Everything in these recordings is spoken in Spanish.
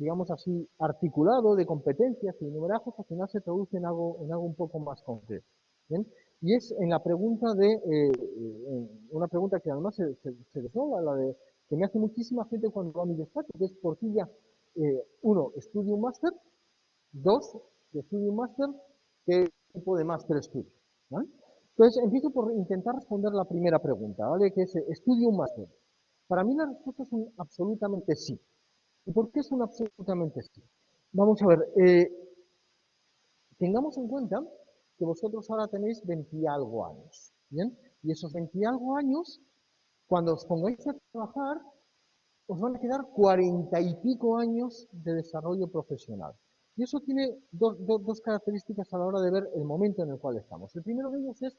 digamos así, articulado de competencias y numerajes, al final se traduce en algo, en algo un poco más concreto. Y es en la pregunta de, eh, una pregunta que además se, se, la de que me hace muchísima gente cuando va a mi despacho, que es por qué ya, eh, uno, estudio un máster, dos, estudio un máster, ¿qué tipo de máster estudio? Entonces, empiezo por intentar responder la primera pregunta, ¿vale? Que es, ¿estudio un máster? Para mí la respuesta es absolutamente sí. ¿Y por qué es un absolutamente sí? Vamos a ver, eh, tengamos en cuenta que vosotros ahora tenéis 20 y algo años, ¿bien? Y esos 20 y algo años, cuando os pongáis a trabajar, os van a quedar 40 y pico años de desarrollo profesional. Y eso tiene dos, dos, características a la hora de ver el momento en el cual estamos. El primero de ellos es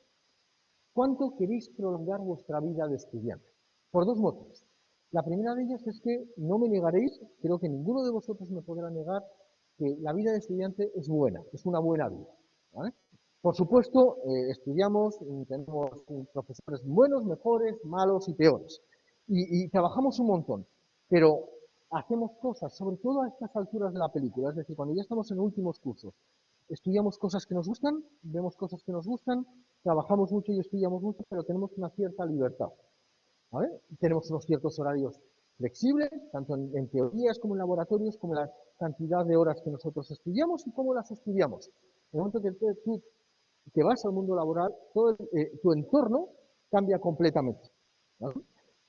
cuánto queréis prolongar vuestra vida de estudiante. Por dos motivos. La primera de ellas es que no me negaréis, creo que ninguno de vosotros me podrá negar, que la vida de estudiante es buena, es una buena vida. Por supuesto, eh, estudiamos, tenemos profesores buenos, mejores, malos y peores. Y, y trabajamos un montón. Pero hacemos cosas, sobre todo a estas alturas de la película, es decir, cuando ya estamos en últimos cursos, estudiamos cosas que nos gustan, vemos cosas que nos gustan, trabajamos mucho y estudiamos mucho, pero tenemos una cierta libertad. Tenemos unos ciertos horarios flexibles, tanto en, teorías como en laboratorios, como la cantidad de horas que nosotros estudiamos y cómo las estudiamos. En el momento que tú te vas al mundo laboral, todo eh, tu entorno cambia completamente.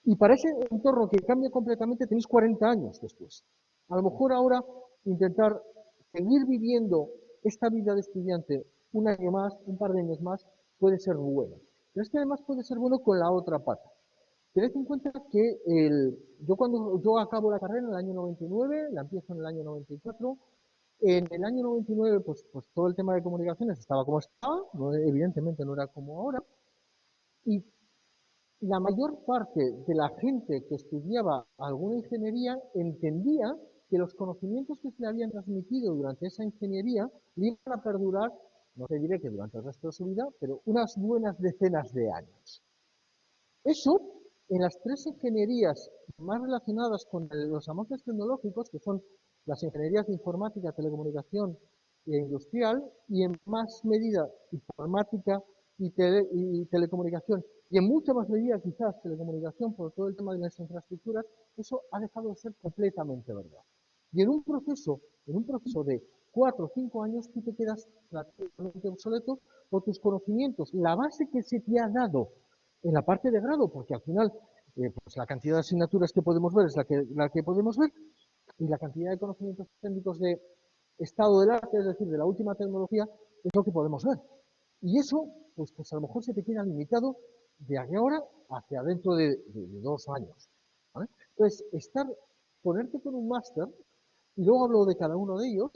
Y para ese entorno que cambia completamente tenéis 40 años después. A lo mejor ahora intentar seguir viviendo esta vida de estudiante un año más, un par de años más, puede ser bueno. Pero es que además puede ser bueno con la otra pata. Tened en cuenta que el, yo cuando yo acabo la carrera en el año 99, la empiezo en el año 94, en el año 99 pues, pues todo el tema de comunicaciones estaba como estaba, evidentemente no era como ahora, y la mayor parte de la gente que estudiaba alguna ingeniería entendía que los conocimientos que se le habían transmitido durante esa ingeniería le iban a perdurar, no te diré que durante el resto de su vida, pero unas buenas decenas de años. Eso, en las tres ingenierías más relacionadas con los avances tecnológicos, que son las ingenierías de informática, telecomunicación e industrial, y en más medida informática y telecomunicación y en mucha más medida quizás telecomunicación por todo el tema de las infraestructuras, eso ha dejado de ser completamente verdad. Y en un proceso, en un proceso de cuatro o cinco años, tú te quedas prácticamente obsoleto por tus conocimientos. La base que se te ha dado en la parte de grado, porque al final eh, pues la cantidad de asignaturas que podemos ver es la que, la que podemos ver, y la cantidad de conocimientos técnicos de estado del arte, es decir, de la última tecnología, es lo que podemos ver. Y eso, pues, pues a lo mejor se te queda limitado de aquí ahora hacia dentro de, dos años. Entonces, estar, ponerte con un máster, y luego hablo de cada uno de ellos,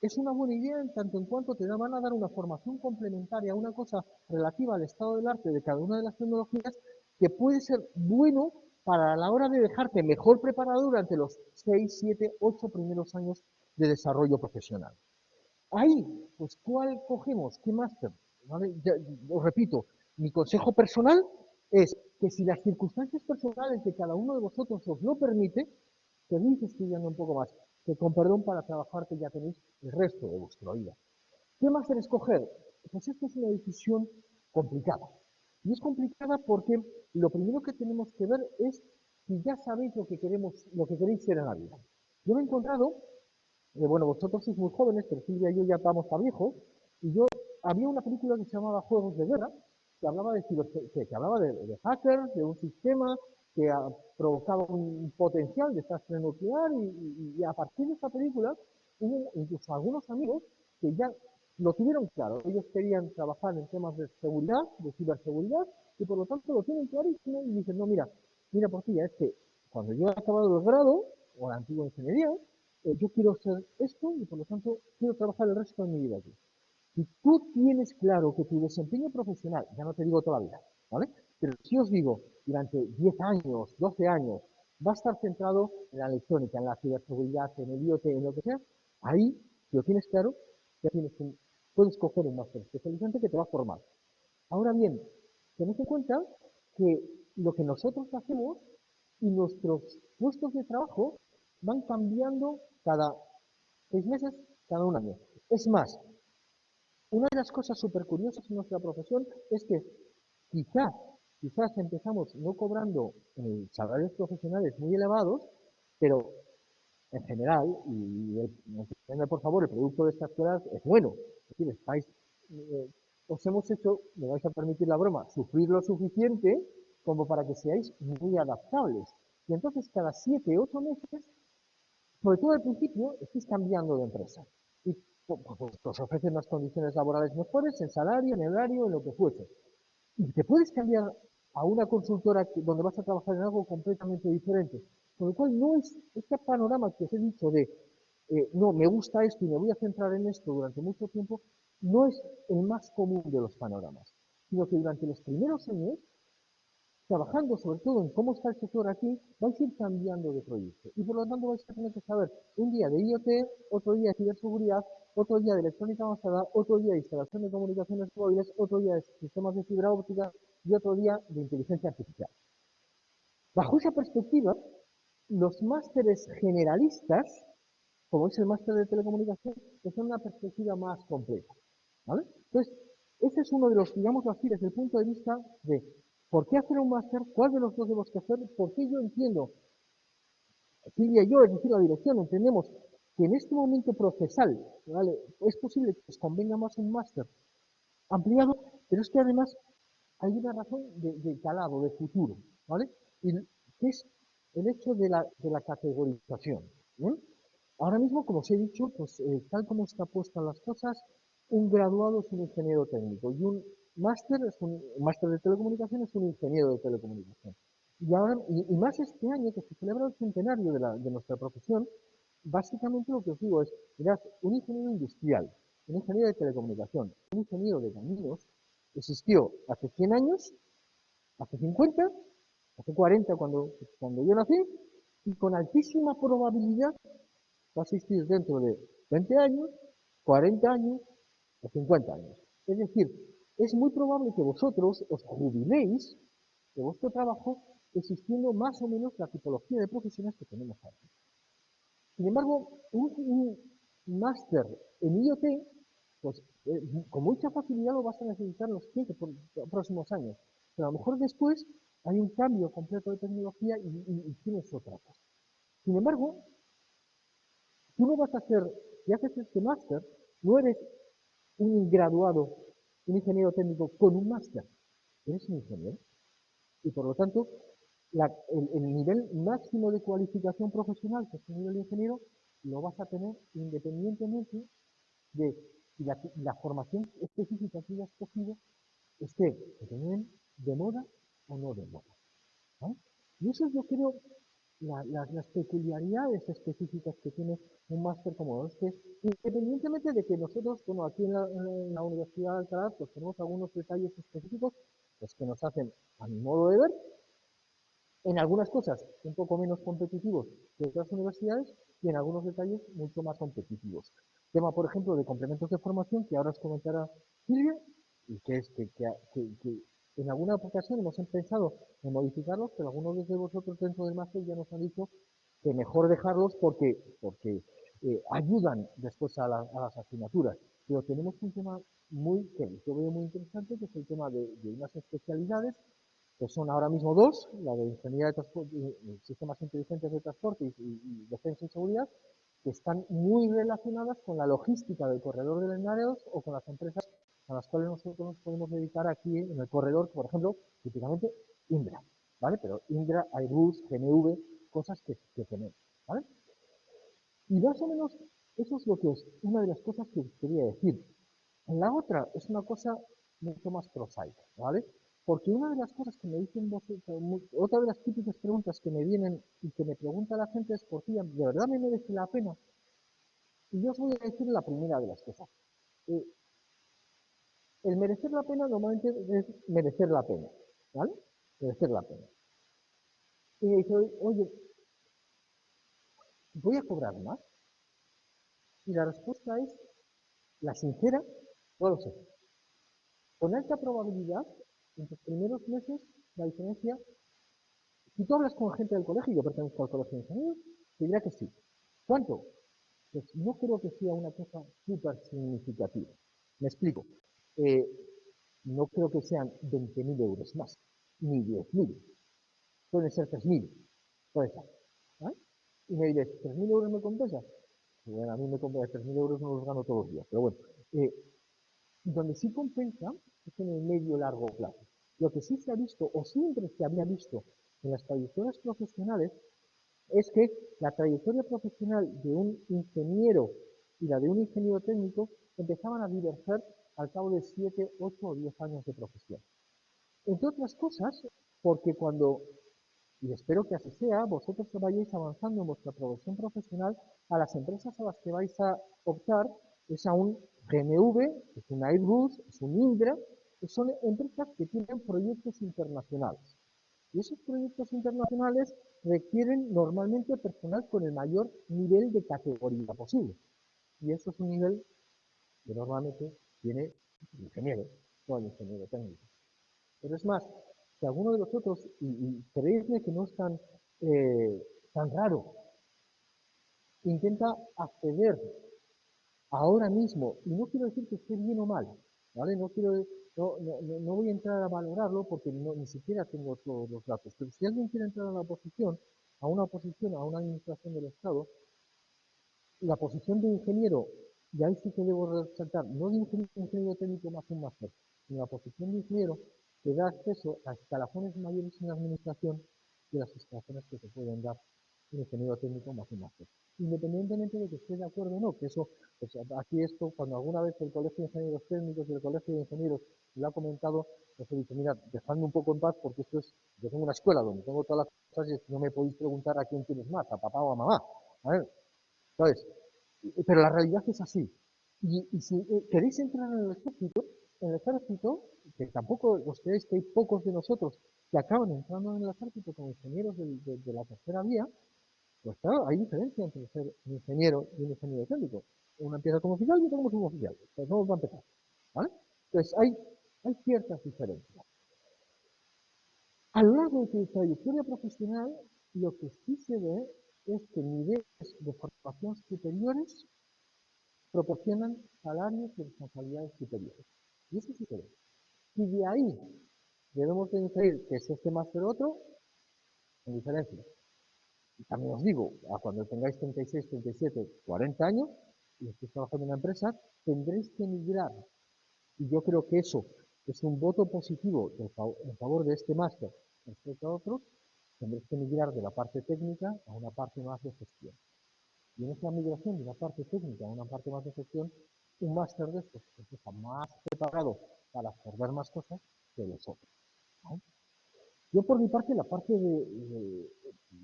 es una buena idea en tanto en cuanto te van a dar una formación complementaria, una cosa relativa al estado del arte de cada una de las tecnologías, que puede ser bueno para la hora de dejarte mejor preparado durante los 6, 7, 8 primeros años de desarrollo profesional. Ahí, pues, ¿cuál cogemos? ¿Qué máster? os repito, mi consejo personal es que si las circunstancias personales de cada uno de vosotros os lo permite, seguís estudiando un poco más, con perdón para trabajar que ya tenéis el resto de vuestra vida. ¿Qué más escoger? Pues esto es una decisión complicada. Y es complicada porque lo primero que tenemos que ver es si ya sabéis lo que queremos, lo que queréis ser en la vida. Yo me he encontrado, eh, bueno, vosotros sois muy jóvenes, pero Silvia y yo ya estamos a viejos, y yo había una película que se llamaba Juegos de Guerra, que hablaba de que, hablaba de, hackers, de un sistema que ha provocado un potencial desastre nuclear y, a partir de esa película hubo incluso algunos amigos que ya lo tuvieron claro. Ellos querían trabajar en temas de seguridad, de ciberseguridad, y por lo tanto lo tienen clarísimo y dicen, no, mira, mira por ti, es que cuando yo he acabado el grado, o la antigua ingeniería, eh, yo quiero ser esto y por lo tanto quiero trabajar el resto de mi vida aquí. Si tú tienes claro que tu desempeño profesional, ya no te digo toda la vida, ¿vale? Pero si os digo, durante 10 años, 12 años, va a estar centrado en la electrónica, en la ciberseguridad, en el IoT, en lo que sea, ahí, si lo tienes claro, puedes coger un máster especializante que te va a formar. Ahora bien, tened en cuenta que lo que nosotros hacemos y nuestros puestos de trabajo van cambiando cada seis meses, cada un año. Es más, una de las cosas súper curiosas en nuestra profesión es que quizás, quizás empezamos no cobrando eh, salarios profesionales muy elevados, pero en general, y el, por favor, el producto de estas escuelas es bueno. Es decir, estáis, eh, os hemos hecho, me vais a permitir la broma, sufrir lo suficiente como para que seáis muy adaptables. Y entonces cada siete, ocho meses, sobre todo al principio, estáis cambiando de empresa. Y os ofrecen unas condiciones laborales mejores, en salario, en horario, en lo que fuese. Y te puedes cambiar a una consultora donde vas a trabajar en algo completamente diferente. Con lo cual no es este panorama que os he dicho de, eh, no, me gusta esto y me voy a centrar en esto durante mucho tiempo, no es el más común de los panoramas, sino que durante los primeros años trabajando sobre todo en cómo está el sector aquí, vais a ir cambiando de proyecto. Y por lo tanto vais a tener que saber un día de IoT, otro día de ciberseguridad, otro día de electrónica avanzada, otro día de instalación de comunicaciones móviles, otro día de sistemas de fibra óptica y otro día de inteligencia artificial. Bajo esa perspectiva, los másteres generalistas, como es el máster de telecomunicación, pues son una perspectiva más completa. ¿vale? Entonces, ese es uno de los, digamos así, desde el punto de vista de ¿Por qué hacer un máster? ¿Cuál de los dos debemos que hacer? ¿Por qué yo entiendo? Silvia y yo, es decir, la dirección, entendemos que en este momento procesal ¿vale? es posible que os convenga más un máster ampliado, pero es que además hay una razón de, calado, de futuro, ¿vale? Y que es el hecho de la, de categorización. Ahora mismo, como os he dicho, pues eh, tal como está puestas las cosas, un graduado es un ingeniero técnico y un máster es un máster de telecomunicación, es un ingeniero de telecomunicación. Y, ahora, y, más este año que se celebra el centenario de, de nuestra profesión, básicamente lo que os digo es, mirad, un ingeniero industrial, un ingeniero de telecomunicación, un ingeniero de caminos, existió hace 100 años, hace 50, hace 40 cuando, cuando yo nací, y con altísima probabilidad va a existir dentro de 20 años, 40 años o 50 años. Es decir, es muy probable que vosotros os jubiléis de vuestro trabajo existiendo más o menos la tipología de profesiones que tenemos ahora. Sin embargo, un, máster en IoT, pues eh, con mucha facilidad lo vas a necesitar los 15 próximos años. Pero a lo mejor después hay un cambio completo de tecnología y, tienes otra cosa. Sin embargo, tú no vas a hacer, si haces este máster, no eres un graduado un ingeniero técnico con un máster. Eres un ingeniero. Y por lo tanto, el, nivel máximo de cualificación profesional que es el nivel de ingeniero lo vas a tener independientemente de si la, formación específica que hayas cogido esté de moda o no de moda. Y eso es, yo creo, las peculiaridades específicas que tiene un máster como este, independientemente de que nosotros, bueno, aquí en la, Universidad de Alcalá, pues tenemos algunos detalles específicos pues, que nos hacen, a mi modo de ver, en algunas cosas un poco menos competitivos que otras universidades y en algunos detalles mucho más competitivos. Tema, por ejemplo, de complementos de formación, que ahora os comentará Silvia, y que es que, que, que en alguna ocasión hemos pensado en modificarlos, pero algunos de vosotros dentro del máster ya nos han dicho que mejor dejarlos porque, porque eh, ayudan después a, las asignaturas. Pero tenemos un tema muy, que yo veo muy interesante, que es el tema de, unas especialidades, que son ahora mismo dos, la de Ingeniería de transporte, Sistemas Inteligentes de Transporte y, y, Defensa y Seguridad, que están muy relacionadas con la logística del corredor de Linares o con las empresas a las cuales nosotros nos podemos dedicar aquí en el corredor, por ejemplo, típicamente Indra, ¿vale? Pero Indra, Airbus, GMV, cosas que, tenemos, ¿vale? Y más o menos eso es lo que es una de las cosas que quería decir. La otra es una cosa mucho más prosaica, ¿vale? Porque una de las cosas que me dicen otra de las típicas preguntas que me vienen y que me pregunta la gente es, por qué ¿de verdad me merece la pena? Y yo os voy a decir la primera de las cosas. Eh, el merecer la pena normalmente es merecer la pena, ¿vale? Merecer la pena. Y me dice, oye, ¿voy a cobrar más? Y la respuesta es, la sincera, no lo. Con alta probabilidad, en los primeros meses, la diferencia, si tú hablas con gente del colegio, yo pertenezco al colegio de ingenieros, te dirá que sí. ¿Cuánto? Pues no creo que sea una cosa súper significativa. Me explico. Eh, no creo que sean 20.000 euros más, ni 10.000. Pueden ser 3.000. Puede ser. ¿vale? Y me diréis, ¿3.000 euros me compensa? Bueno, a mí me compensa 3.000 euros, no los gano todos los días. Pero bueno, eh, donde sí compensa es en el medio largo plazo. Lo que sí se ha visto, o siempre se había visto en las trayectorias profesionales, es que la trayectoria profesional de un ingeniero y la de un ingeniero técnico empezaban a diverger al cabo de 7, 8 o 10 años de profesión. Entre otras cosas, porque cuando, y espero que así sea, vosotros vayáis avanzando en vuestra progresión profesional, a las empresas a las que vais a optar es a un GMV, es un Airbus, es un Indra, son empresas que tienen proyectos internacionales. Y esos proyectos internacionales requieren normalmente personal con el mayor nivel de categoría posible. Y eso es un nivel que normalmente tiene el ingeniero, no el ingeniero técnico. Pero es más, si alguno de vosotros, y, y creedme que no es tan, eh, tan raro, intenta acceder ahora mismo, y no quiero decir que esté bien o mal, ¿vale? No quiero no, no, voy a entrar a valorarlo porque ni siquiera tengo todos los datos, pero si alguien quiere entrar a la oposición, a una oposición, a una administración del Estado, la posición de ingeniero, y ahí sí que debo resaltar, no de ingeniero, técnico más un máster, sino la posición de ingeniero que da acceso a escalafones mayores en la administración que las escalafones que se pueden dar un ingeniero técnico más un máster. Independientemente de que esté de acuerdo o no, que eso, pues aquí esto, cuando alguna vez el Colegio de Ingenieros Técnicos y el Colegio de Ingenieros lo ha comentado, pues he dicho, mira, dejadme un poco en paz porque esto es, yo tengo una escuela donde tengo todas las cosas y no me podéis preguntar a quién tienes más, a papá o a mamá. Entonces, pero la realidad es así. Y, si eh, queréis entrar en el ejército, en el ejército, que tampoco os creéis que hay pocos de nosotros que acaban entrando en el ejército como ingenieros de la tercera vía, pues claro, hay diferencia entre ser un ingeniero y un ingeniero técnico. Uno empieza como oficial y otro como suboficial. Pues no va a empezar. ¿Vale? Entonces hay, ciertas diferencias. A lo largo de tu trayectoria profesional, lo que sí se ve es que niveles de formación superiores proporcionan salarios y responsabilidades superiores. Y eso sí se ve. Y de ahí debemos de inferir que es este máster otro, en diferencia. Y también os digo, cuando tengáis 36, 37, 40 años y estéis trabajando en una empresa, tendréis que migrar. Y yo creo que eso es un voto positivo en favor de este máster respecto a otros, tendréis que migrar de la parte técnica a una parte más de gestión. Y en esa migración de una parte técnica a una parte más de gestión, un máster de estos está más preparado para absorber más cosas que los otros. Yo por mi parte, la parte de,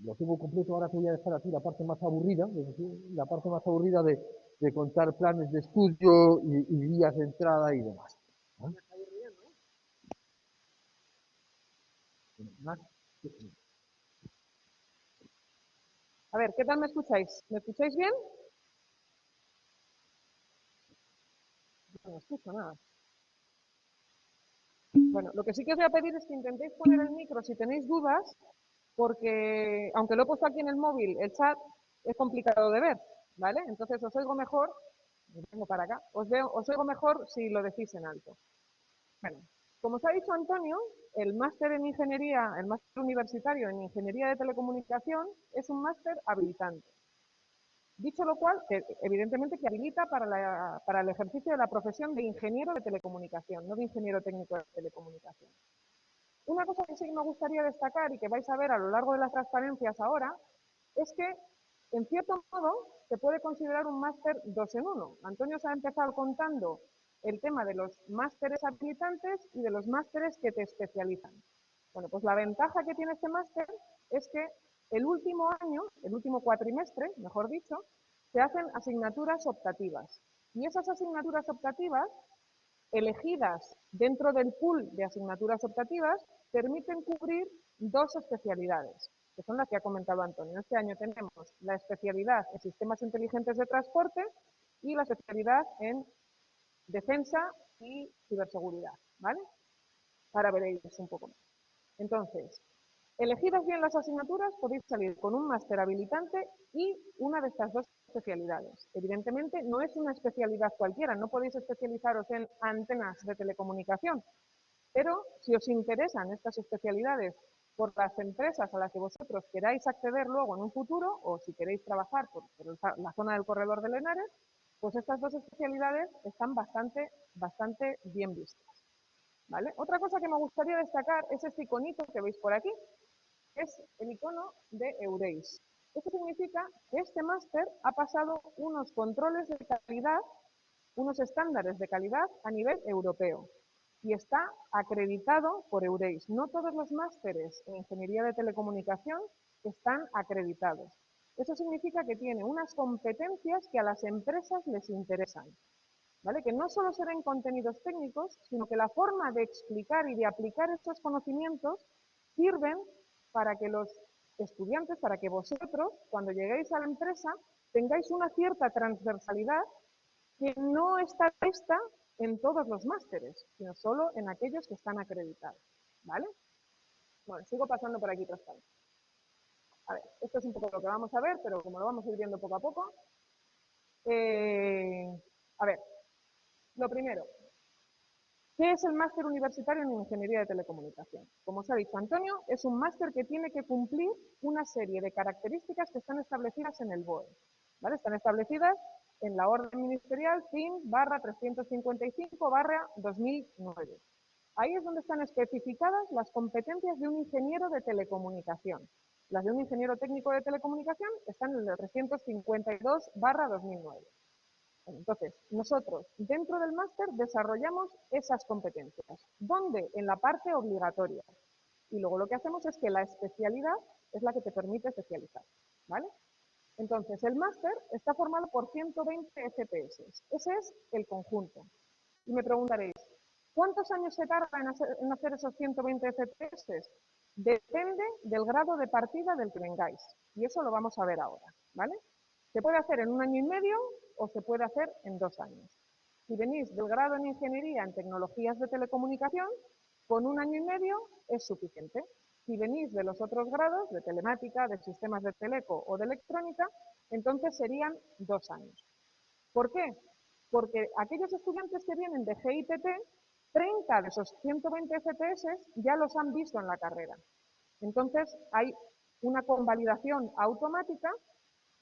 lo tengo completo, ahora te voy a dejar aquí la parte más aburrida, la parte más aburrida de, contar planes de estudio y, vías de entrada y demás. A ver, ¿qué tal me escucháis? ¿Me escucháis bien? No me escucho nada. Bueno, lo que sí que os voy a pedir es que intentéis poner el micro si tenéis dudas, porque aunque lo he puesto aquí en el móvil, el chat es complicado de ver, ¿vale? Entonces os oigo mejor, vengo para acá, os, veo, os oigo mejor si lo decís en alto. Bueno, como os ha dicho Antonio, el máster en ingeniería, el máster universitario en ingeniería de telecomunicación es un máster habilitante. Dicho lo cual, evidentemente que habilita para, para, el ejercicio de la profesión de ingeniero de telecomunicación, no de ingeniero técnico de telecomunicación. Una cosa que sí me gustaría destacar y que vais a ver a lo largo de las transparencias ahora, es que, en cierto modo, se puede considerar un máster dos en uno. Antonio se ha empezado contando el tema de los másteres habilitantes y de los másteres que te especializan. Bueno, pues la ventaja que tiene este máster es que el último año, el último cuatrimestre, mejor dicho, se hacen asignaturas optativas. Y esas asignaturas optativas, elegidas dentro del pool de asignaturas optativas, permiten cubrir dos especialidades, que son las que ha comentado Antonio. Este año tenemos la especialidad en sistemas inteligentes de transporte y la especialidad en defensa y ciberseguridad, ¿vale? Ahora veréis un poco más. Entonces, Elegidas bien las asignaturas, podéis salir con un máster habilitante y una de estas dos especialidades. Evidentemente, no es una especialidad cualquiera, no podéis especializaros en antenas de telecomunicación, pero si os interesan estas especialidades por las empresas a las que vosotros queráis acceder luego en un futuro, o si queréis trabajar por, la zona del corredor de Lenares, pues estas dos especialidades están bastante, bastante bien vistas. ¿vale? Otra cosa que me gustaría destacar es este iconito que veis por aquí, es el icono de Eureis. Esto significa que este máster ha pasado unos controles de calidad, unos estándares de calidad a nivel europeo y está acreditado por Eureis. No todos los másteres en ingeniería de telecomunicación están acreditados. Eso significa que tiene unas competencias que a las empresas les interesan. ¿Vale? Que no solo serán contenidos técnicos, sino que la forma de explicar y de aplicar estos conocimientos sirven para que los estudiantes, para que vosotros, cuando lleguéis a la empresa, tengáis una cierta transversalidad que no está vista en todos los másteres, sino solo en aquellos que están acreditados. ¿Vale? Bueno, sigo pasando por aquí transparente. A ver, esto es un poco lo que vamos a ver, pero como lo vamos a ir viendo poco a poco. Eh, a ver, lo primero, ¿qué es el máster universitario en Ingeniería de Telecomunicación? Como os ha dicho Antonio, es un máster que tiene que cumplir una serie de características que están establecidas en el BOE. ¿vale? Están establecidas en la orden ministerial FIN barra 355 barra 2009. Ahí es donde están especificadas las competencias de un ingeniero de telecomunicación. Las de un ingeniero técnico de telecomunicación están en el 352 barra 2009. Entonces, nosotros dentro del máster desarrollamos esas competencias. ¿Dónde? En la parte obligatoria. Y luego lo que hacemos es que la especialidad es la que te permite especializar. ¿Vale? Entonces, el máster está formado por 120 FPS. Ese es el conjunto. Y me preguntaréis, ¿cuántos años se tarda en hacer, esos 120 FPS? Depende del grado de partida del que vengáis. Y eso lo vamos a ver ahora. ¿vale? Se puede hacer en un año y medio o se puede hacer en dos años. Si venís del grado en Ingeniería en Tecnologías de Telecomunicación, con un año y medio es suficiente. Si venís de los otros grados, de telemática, de sistemas de teleco o de electrónica, entonces serían dos años. ¿Por qué? Porque aquellos estudiantes que vienen de GITT, 30 de esos 120 FPS ya los han visto en la carrera. Entonces hay una convalidación automática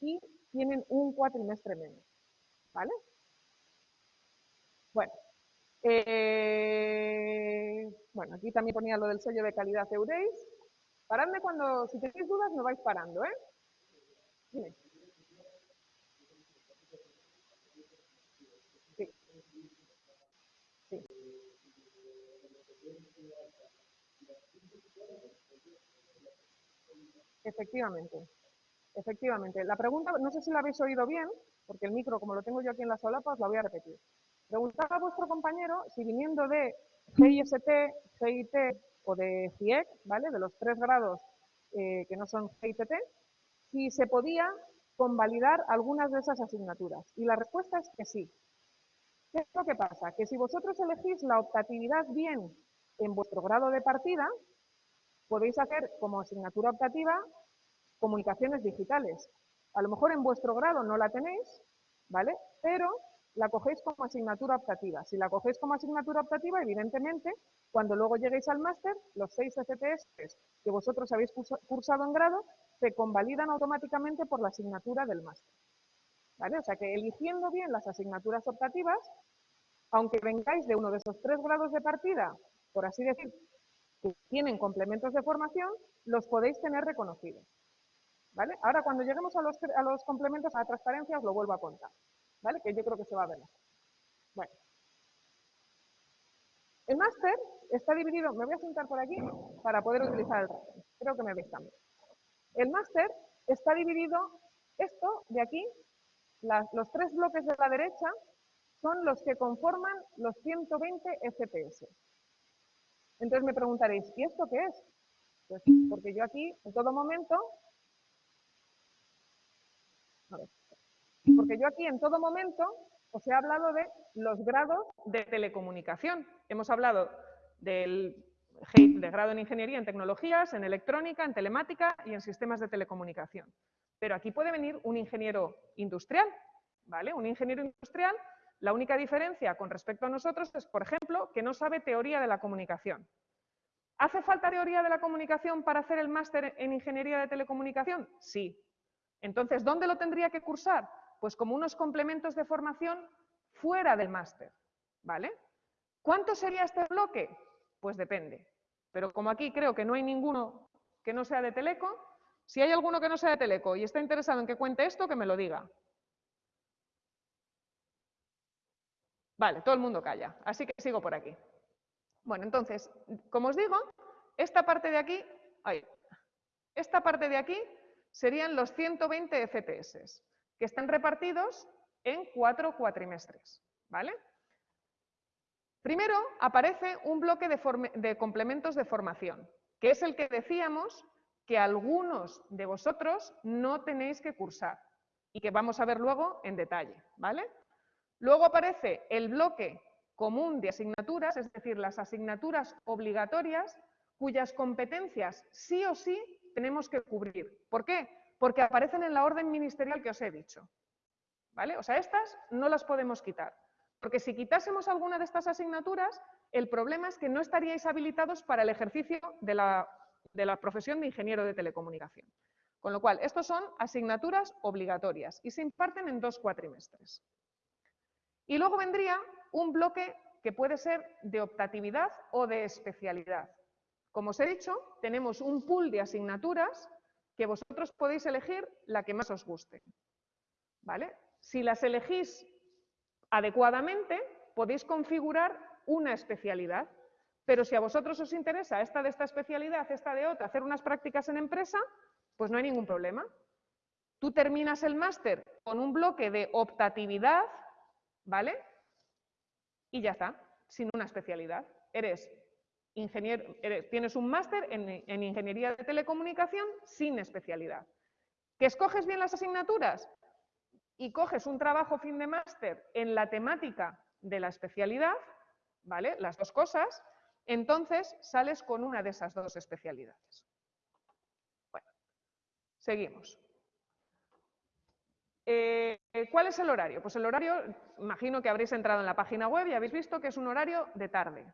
y tienen un cuatrimestre menos. ¿Vale? Bueno, eh, bueno, aquí también ponía lo del sello de calidad Eureis. Paradme cuando, si tenéis dudas, me vais parando, ¿eh? Dime. Sí. Sí. Efectivamente. Efectivamente. La pregunta, no sé si la habéis oído bien, porque el micro, como lo tengo yo aquí en la solapa, os la voy a repetir. Preguntaba a vuestro compañero si viniendo de GIST, GIT o de GIEC, ¿vale? De los tres grados eh, que no son GITT, si se podía convalidar algunas de esas asignaturas. Y la respuesta es que sí. ¿Qué es lo que pasa? Que si vosotros elegís la optatividad bien en vuestro grado de partida, podéis hacer como asignatura optativa comunicaciones digitales. A lo mejor en vuestro grado no la tenéis, ¿vale? Pero la cogéis como asignatura optativa. Si la cogéis como asignatura optativa, evidentemente, cuando luego lleguéis al máster, los seis FTS que vosotros habéis cursado en grado se convalidan automáticamente por la asignatura del máster. ¿Vale? O sea que eligiendo bien las asignaturas optativas, aunque vengáis de uno de esos tres grados de partida, por así decir, que tienen complementos de formación, los podéis tener reconocidos. Ahora, cuando lleguemos a los, a los complementos, a la transparencia, os lo vuelvo a contar. ¿vale? Que yo creo que se va a ver Bueno. El máster está dividido, me voy a sentar por aquí para poder utilizar el ratón. Creo que me veis también. El máster está dividido, esto de aquí, los tres bloques de la derecha son los que conforman los 120 FPS. Entonces me preguntaréis, ¿y esto qué es? Pues porque yo aquí, en todo momento, porque yo aquí en todo momento os he hablado de los grados de telecomunicación. Hemos hablado del, grado en ingeniería en tecnologías, en electrónica, en telemática y en sistemas de telecomunicación. pero aquí puede venir un ingeniero industrial, ¿vale? Un ingeniero industrial, la única diferencia con respecto a nosotros es, por ejemplo, que no sabe teoría de la comunicación. ¿Hace falta teoría de la comunicación para hacer el máster en ingeniería de telecomunicación? Sí. Entonces, ¿dónde lo tendría que cursar? Pues como unos complementos de formación fuera del máster, ¿vale? ¿Cuánto sería este bloque? Pues depende. Pero como aquí creo que no hay ninguno que no sea de Teleco, si hay alguno que no sea de Teleco y está interesado en que cuente esto, que me lo diga. Vale, todo el mundo calla, así que sigo por aquí. Bueno, entonces, como os digo, esta parte de aquí, esta parte de aquí serían los 120 FTS, que están repartidos en cuatro cuatrimestres, ¿vale? Primero aparece un bloque de, complementos de formación, que es el que decíamos que algunos de vosotros no tenéis que cursar y que vamos a ver luego en detalle, ¿vale? Luego aparece el bloque común de asignaturas, es decir, las asignaturas obligatorias cuyas competencias sí o sí tenemos que cubrir. ¿Por qué? Porque aparecen en la orden ministerial que os he dicho. ¿Vale? O sea, estas no las podemos quitar. Porque si quitásemos alguna de estas asignaturas, el problema es que no estaríais habilitados para el ejercicio de la, de la profesión de ingeniero de telecomunicación. Con lo cual, estos son asignaturas obligatorias y se imparten en dos cuatrimestres. Y luego vendría un bloque que puede ser de optatividad o de especialidad. Como os he dicho, tenemos un pool de asignaturas que vosotros podéis elegir la que más os guste. ¿Vale? Si las elegís adecuadamente, podéis configurar una especialidad. Pero si a vosotros os interesa esta de esta especialidad, esta de otra, hacer unas prácticas en empresa, pues no hay ningún problema. Tú terminas el máster con un bloque de optatividad ¿vale? Y ya está, sin una especialidad. Eres ingeniero, tienes un máster en, en ingeniería de telecomunicación sin especialidad. ¿Que escoges bien las asignaturas? Y coges un trabajo fin de máster en la temática de la especialidad, ¿vale? Las dos cosas, entonces sales con una de esas dos especialidades. Bueno, seguimos. Eh, ¿Cuál es el horario? Pues el horario, imagino que habréis entrado en la página web y habéis visto que es un horario de tarde.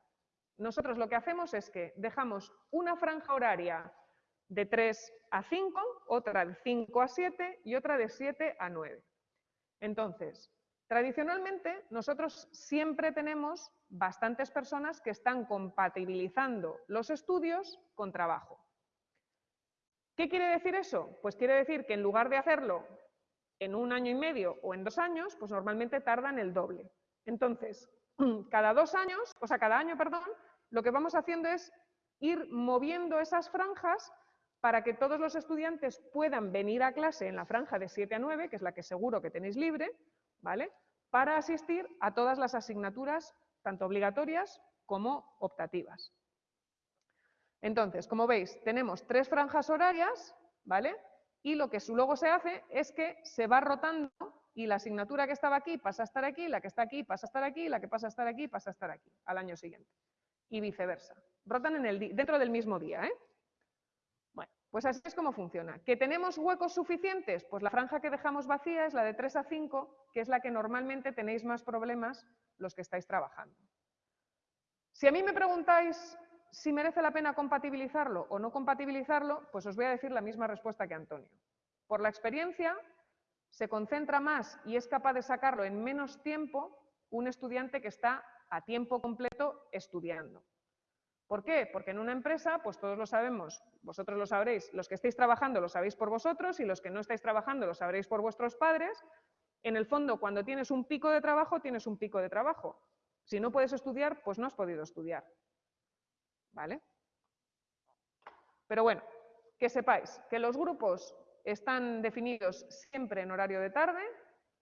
Nosotros lo que hacemos es que dejamos una franja horaria de 3 a 5, otra de 5 a 7 y otra de 7 a 9. Entonces, tradicionalmente nosotros siempre tenemos bastantes personas que están compatibilizando los estudios con trabajo. ¿Qué quiere decir eso? Pues quiere decir que en lugar de hacerlo en un año y medio o en dos años, pues normalmente tardan el doble. Entonces, cada dos años, o sea, cada año, perdón, lo que vamos haciendo es ir moviendo esas franjas para que todos los estudiantes puedan venir a clase en la franja de 7 a 9, que es la que seguro que tenéis libre, ¿vale? Para asistir a todas las asignaturas, tanto obligatorias como optativas. Entonces, como veis, tenemos tres franjas horarias, ¿vale? y lo que luego se hace es que se va rotando y la asignatura que estaba aquí pasa a estar aquí, la que está aquí pasa a estar aquí, la que pasa a estar aquí pasa a estar aquí al año siguiente y viceversa. Rotan en el, dentro del mismo día. ¿eh? Bueno, pues así es como funciona. ¿Que tenemos huecos suficientes? Pues la franja que dejamos vacía es la de 3 a 5, que es la que normalmente tenéis más problemas los que estáis trabajando. Si a mí me preguntáis si merece la pena compatibilizarlo o no compatibilizarlo, pues os voy a decir la misma respuesta que Antonio. Por la experiencia, se concentra más y es capaz de sacarlo en menos tiempo un estudiante que está a tiempo completo estudiando. ¿Por qué? Porque en una empresa, pues todos lo sabemos, vosotros lo sabréis, los que estáis trabajando lo sabéis por vosotros y los que no estáis trabajando lo sabréis por vuestros padres. En el fondo, cuando tienes un pico de trabajo, tienes un pico de trabajo. Si no puedes estudiar, pues no has podido estudiar. ¿Vale? Pero bueno, que sepáis que los grupos están definidos siempre en horario de tarde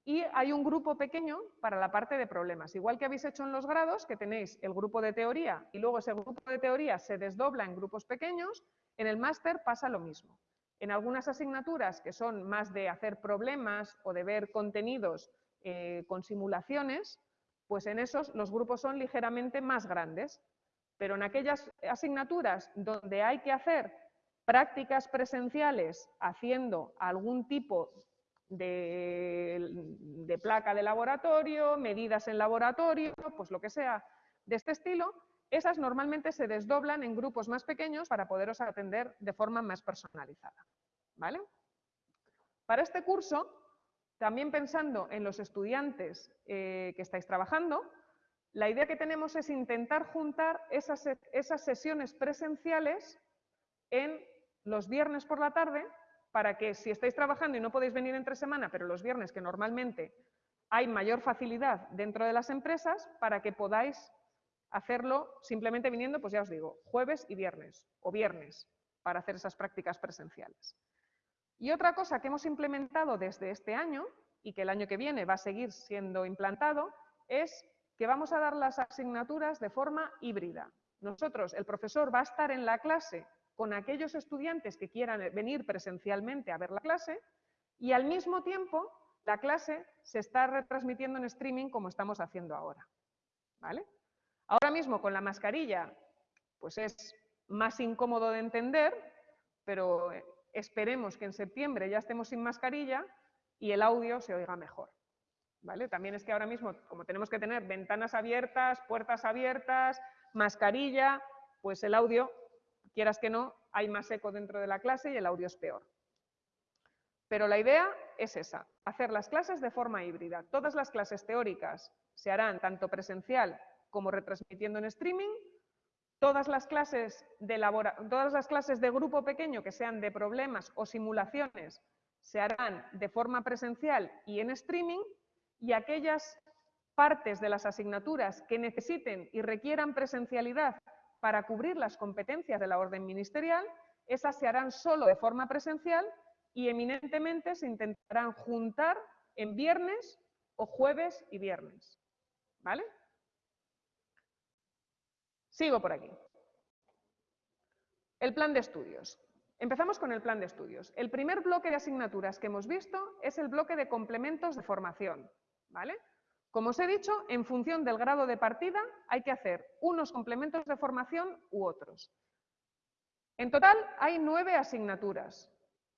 y hay un grupo pequeño para la parte de problemas. Igual que habéis hecho en los grados, que tenéis el grupo de teoría y luego ese grupo de teoría se desdobla en grupos pequeños, en el máster pasa lo mismo. En algunas asignaturas que son más de hacer problemas o de ver contenidos eh, con simulaciones, pues en esos los grupos son ligeramente más grandes pero en aquellas asignaturas donde hay que hacer prácticas presenciales haciendo algún tipo de, placa de laboratorio, medidas en laboratorio, pues lo que sea de este estilo, esas normalmente se desdoblan en grupos más pequeños para poderos atender de forma más personalizada. ¿Vale? Para este curso, también pensando en los estudiantes eh, que estáis trabajando, la idea que tenemos es intentar juntar esas sesiones presenciales en los viernes por la tarde para que si estáis trabajando y no podéis venir entre semana, pero los viernes que normalmente hay mayor facilidad dentro de las empresas, para que podáis hacerlo simplemente viniendo, pues ya os digo, jueves y viernes, o viernes, para hacer esas prácticas presenciales. Y otra cosa que hemos implementado desde este año, y que el año que viene va a seguir siendo implantado, es que vamos a dar las asignaturas de forma híbrida. Nosotros, el profesor va a estar en la clase con aquellos estudiantes que quieran venir presencialmente a ver la clase y al mismo tiempo la clase se está retransmitiendo en streaming como estamos haciendo ahora. ¿Vale? Ahora mismo con la mascarilla pues es más incómodo de entender, pero eh, esperemos que en septiembre ya estemos sin mascarilla y el audio se oiga mejor. ¿Vale? También es que ahora mismo, como tenemos que tener ventanas abiertas, puertas abiertas, mascarilla, pues el audio quieras que no, hay más eco dentro de la clase y el audio es peor. Pero la idea es esa, hacer las clases de forma híbrida. Todas las clases teóricas se harán tanto presencial como retransmitiendo en streaming. Todas las clases de, grupo pequeño que sean de problemas o simulaciones se harán de forma presencial y en streaming. Y aquellas partes de las asignaturas que necesiten y requieran presencialidad para cubrir las competencias de la orden ministerial, esas se harán solo de forma presencial y eminentemente se intentarán juntar en viernes o jueves y viernes. ¿Vale? Sigo por aquí. El plan de estudios. Empezamos con el plan de estudios. El primer bloque de asignaturas que hemos visto es el bloque de complementos de formación. ¿Vale? Como os he dicho, en función del grado de partida hay que hacer unos complementos de formación u otros. En total hay nueve asignaturas.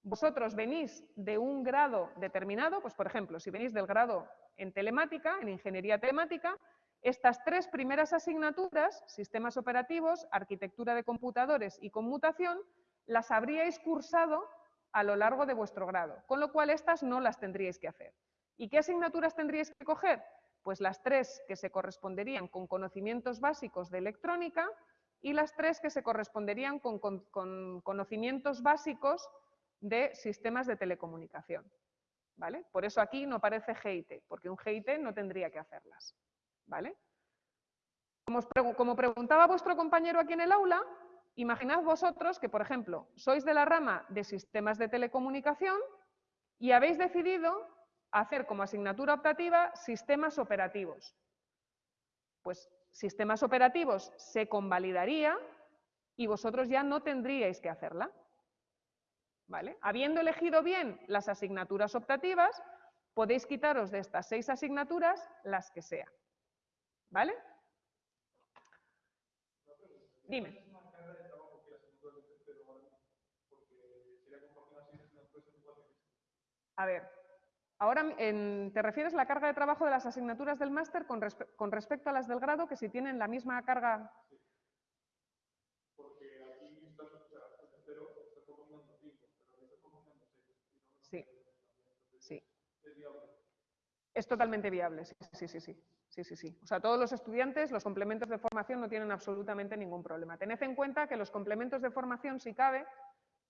Vosotros venís de un grado determinado, pues por ejemplo, si venís del grado en telemática, en ingeniería telemática, estas tres primeras asignaturas, sistemas operativos, arquitectura de computadores y conmutación, las habríais cursado a lo largo de vuestro grado, con lo cual estas no las tendríais que hacer. ¿Y qué asignaturas tendríais que coger? Pues las tres que se corresponderían con conocimientos básicos de electrónica y las tres que se corresponderían con, conocimientos básicos de sistemas de telecomunicación. ¿Vale? Por eso aquí no aparece GIT, porque un GIT no tendría que hacerlas. ¿Vale? Como, como preguntaba vuestro compañero aquí en el aula, imaginad vosotros que, por ejemplo, sois de la rama de sistemas de telecomunicación y habéis decidido hacer como asignatura optativa sistemas operativos. Pues sistemas operativos se convalidaría y vosotros ya no tendríais que hacerla. ¿Vale? Habiendo elegido bien las asignaturas optativas, podéis quitaros de estas seis asignaturas las que sean. ¿Vale? Dime. A ver, Ahora, ¿te refieres a la carga de trabajo de las asignaturas del máster con, respecto a las del grado, que si tienen la misma carga? Sí. Sí. Es totalmente viable, sí, sí, sí, sí. Sí, sí, sí. O sea, todos los estudiantes, los complementos de formación no tienen absolutamente ningún problema. Tened en cuenta que los complementos de formación, si cabe,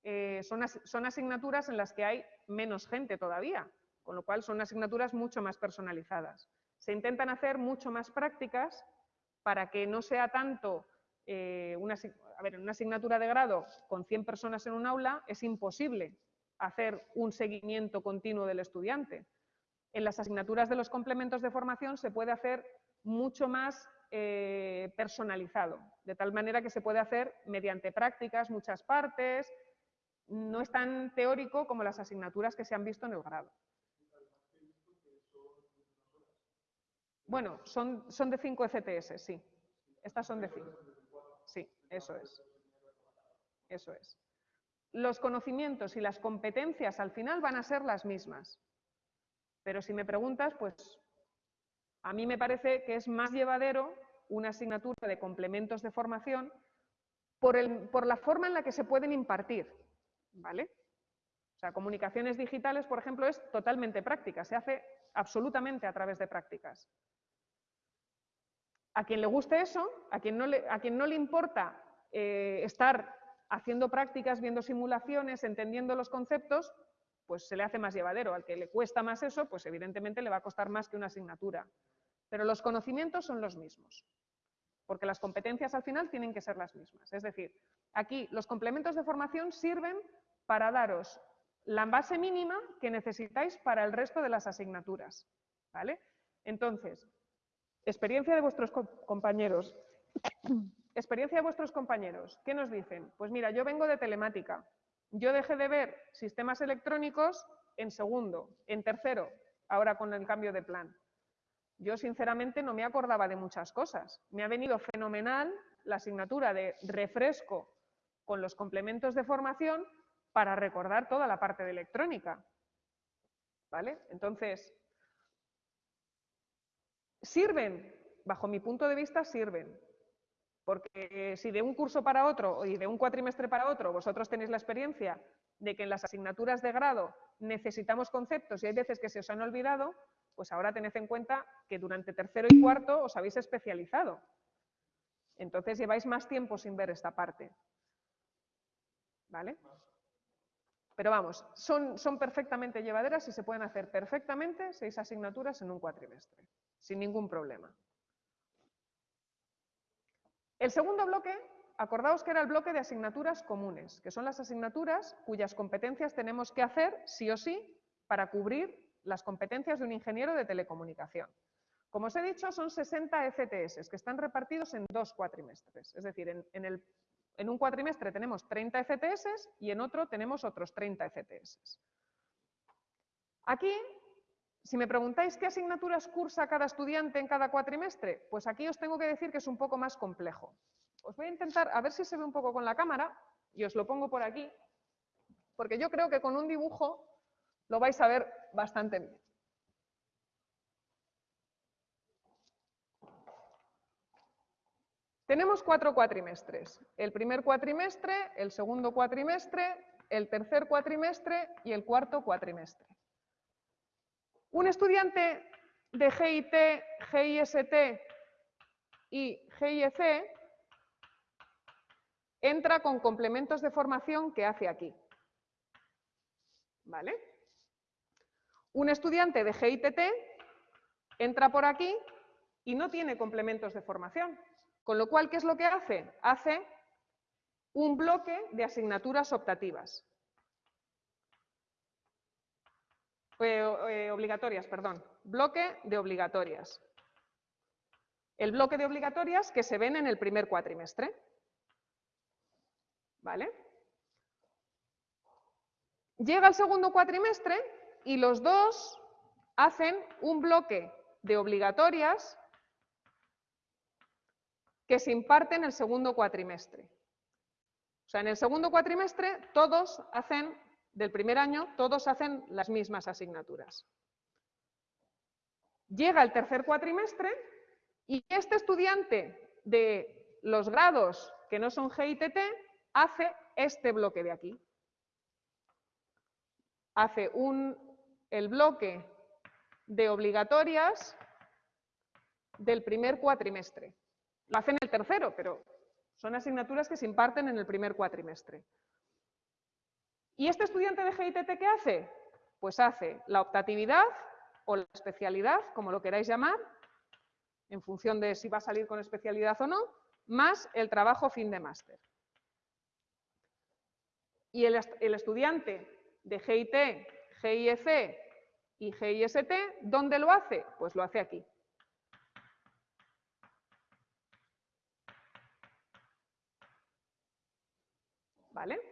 eh, son asignaturas en las que hay menos gente todavía con lo cual son asignaturas mucho más personalizadas. Se intentan hacer mucho más prácticas para que no sea tanto eh, una, a ver, una asignatura de grado con 100 personas en un aula, es imposible hacer un seguimiento continuo del estudiante. En las asignaturas de los complementos de formación se puede hacer mucho más eh, personalizado, de tal manera que se puede hacer mediante prácticas, muchas partes, no es tan teórico como las asignaturas que se han visto en el grado. Bueno, son, son de 5 FTS, sí. Estas son de 5. Sí, eso es. Eso es. los conocimientos y las competencias al final van a ser las mismas. Pero si me preguntas, pues a mí me parece que es más llevadero una asignatura de complementos de formación por, por la forma en la que se pueden impartir. ¿Vale? O sea, comunicaciones digitales, por ejemplo, es totalmente práctica, se hace absolutamente a través de prácticas. A quien le guste eso, a quien no le, importa eh, estar haciendo prácticas, viendo simulaciones, entendiendo los conceptos, pues se le hace más llevadero. Al que le cuesta más eso, pues evidentemente le va a costar más que una asignatura. Pero los conocimientos son los mismos, porque las competencias al final tienen que ser las mismas. Es decir, aquí los complementos de formación sirven para daros la base mínima que necesitáis para el resto de las asignaturas. ¿vale? Entonces, experiencia de vuestros compañeros. experiencia de vuestros compañeros. ¿Qué nos dicen? Pues mira, yo vengo de telemática. Yo dejé de ver sistemas electrónicos en segundo, en tercero, ahora con el cambio de plan. Yo sinceramente no me acordaba de muchas cosas. Me ha venido fenomenal la asignatura de refresco con los complementos de formación para recordar toda la parte de electrónica. ¿Vale? Entonces, sirven, bajo mi punto de vista, sirven. Porque si de un curso para otro y de un cuatrimestre para otro vosotros tenéis la experiencia de que en las asignaturas de grado necesitamos conceptos y hay veces que se os han olvidado, pues ahora tened en cuenta que durante tercero y cuarto os habéis especializado. Entonces lleváis más tiempo sin ver esta parte. ¿Vale? Pero vamos, son, son perfectamente llevaderas y se pueden hacer perfectamente seis asignaturas en un cuatrimestre, sin ningún problema. El segundo bloque, acordaos que era el bloque de asignaturas comunes, que son las asignaturas cuyas competencias tenemos que hacer sí o sí para cubrir las competencias de un ingeniero de telecomunicación. Como os he dicho, son 60 FTS que están repartidos en dos cuatrimestres. Es decir, en, un cuatrimestre tenemos 30 FTS y en otro tenemos otros 30 FTS. Aquí, si me preguntáis qué asignaturas cursa cada estudiante en cada cuatrimestre, pues aquí os tengo que decir que es un poco más complejo. Os voy a intentar, a ver si se ve un poco con la cámara, y os lo pongo por aquí, porque yo creo que con un dibujo lo vais a ver bastante bien. Tenemos cuatro cuatrimestres. El primer cuatrimestre, el segundo cuatrimestre, el tercer cuatrimestre y el cuarto cuatrimestre. Un estudiante de GIT, GIST y GIEC entra con complementos de formación que hace aquí. ¿Vale? Un estudiante de GITT entra por aquí y no tiene complementos de formación. Con lo cual, ¿qué es lo que hace? Hace un bloque de asignaturas optativas. Eh, eh, obligatorias, perdón. Bloque de obligatorias. El bloque de obligatorias que se ven en el primer cuatrimestre. ¿Vale? Llega el segundo cuatrimestre y los dos hacen un bloque de obligatorias que se imparte en el segundo cuatrimestre. O sea, en el segundo cuatrimestre todos hacen, del primer año, todos hacen las mismas asignaturas. Llega el tercer cuatrimestre y este estudiante de los grados que no son GITT hace este bloque de aquí. Hace un, el bloque de obligatorias del primer cuatrimestre. Lo hacen el tercero, pero son asignaturas que se imparten en el primer cuatrimestre. ¿Y este estudiante de GITT qué hace? Pues hace la optatividad o la especialidad, como lo queráis llamar, en función de si va a salir con especialidad o no, más el trabajo fin de máster. Y el, el, estudiante de GIT, GIEC y GIST, ¿dónde lo hace? Pues lo hace aquí. ¿Vale?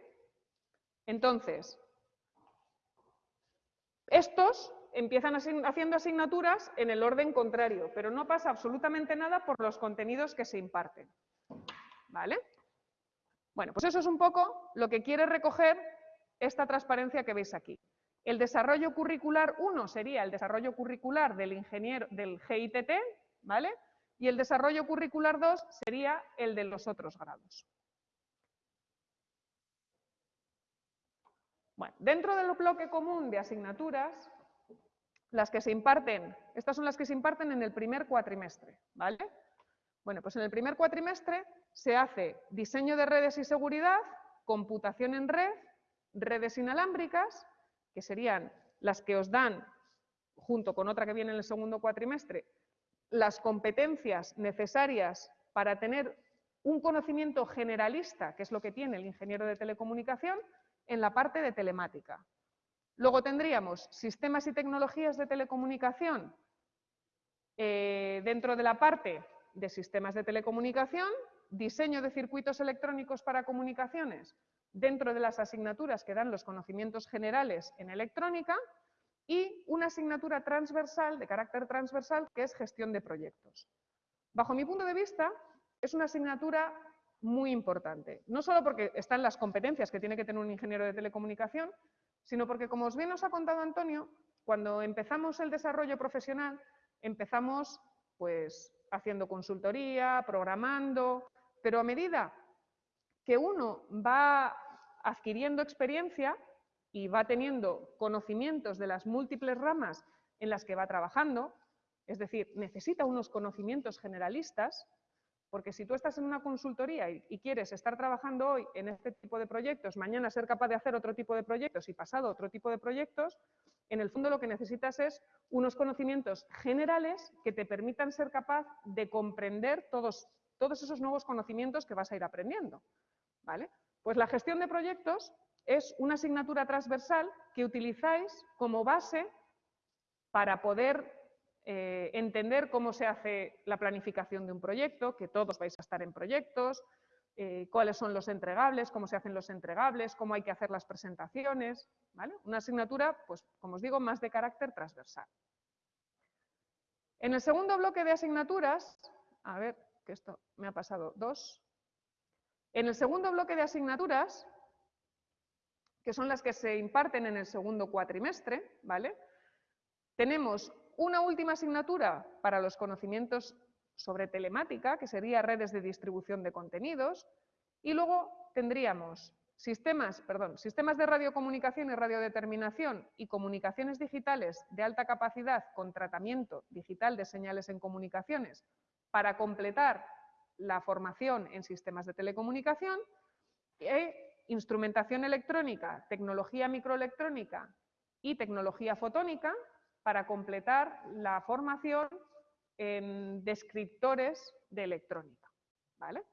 Entonces, estos empiezan haciendo asignaturas en el orden contrario, pero no pasa absolutamente nada por los contenidos que se imparten. ¿Vale? Bueno, pues eso es un poco lo que quiere recoger esta transparencia que veis aquí. El desarrollo curricular 1 sería el desarrollo curricular del ingeniero del GITT, ¿vale? Y el desarrollo curricular 2 sería el de los otros grados. Bueno, dentro del bloque común de asignaturas, las que se imparten, estas son las que se imparten en el primer cuatrimestre, ¿vale? Bueno, pues en el primer cuatrimestre se hace diseño de redes y seguridad, computación en red, redes inalámbricas, que serían las que os dan, junto con otra que viene en el segundo cuatrimestre, las competencias necesarias para tener un conocimiento generalista, que es lo que tiene el ingeniero de telecomunicación, en la parte de telemática. Luego tendríamos sistemas y tecnologías de telecomunicación eh, dentro de la parte de sistemas de telecomunicación, diseño de circuitos electrónicos para comunicaciones dentro de las asignaturas que dan los conocimientos generales en electrónica y una asignatura transversal, de carácter transversal, que es gestión de proyectos. Bajo mi punto de vista, es una asignatura muy importante, no solo porque están las competencias que tiene que tener un ingeniero de telecomunicación, sino porque, como os bien os ha contado Antonio, cuando empezamos el desarrollo profesional, empezamos pues haciendo consultoría, programando, pero a medida que uno va adquiriendo experiencia y va teniendo conocimientos de las múltiples ramas en las que va trabajando, es decir, necesita unos conocimientos generalistas, porque si tú estás en una consultoría y, quieres estar trabajando hoy en este tipo de proyectos, mañana ser capaz de hacer otro tipo de proyectos y pasado otro tipo de proyectos, en el fondo lo que necesitas es unos conocimientos generales que te permitan ser capaz de comprender todos, todos esos nuevos conocimientos que vas a ir aprendiendo. ¿vale? Pues la gestión de proyectos es una asignatura transversal que utilizáis como base para poder eh, entender cómo se hace la planificación de un proyecto, que todos vais a estar en proyectos, eh, cuáles son los entregables, cómo se hacen los entregables, cómo hay que hacer las presentaciones. ¿vale? Una asignatura, pues como os digo, más de carácter transversal. En el segundo bloque de asignaturas, a ver, que esto me ha pasado dos. En el segundo bloque de asignaturas, que son las que se imparten en el segundo cuatrimestre, ¿vale? Tenemos una última asignatura para los conocimientos sobre telemática, que sería redes de distribución de contenidos, y luego tendríamos sistemas, perdón, sistemas de radiocomunicación y radiodeterminación y comunicaciones digitales de alta capacidad con tratamiento digital de señales en comunicaciones para completar la formación en sistemas de telecomunicación e instrumentación electrónica, tecnología microelectrónica y tecnología fotónica para completar la formación en descriptores de electrónica. ¿vale?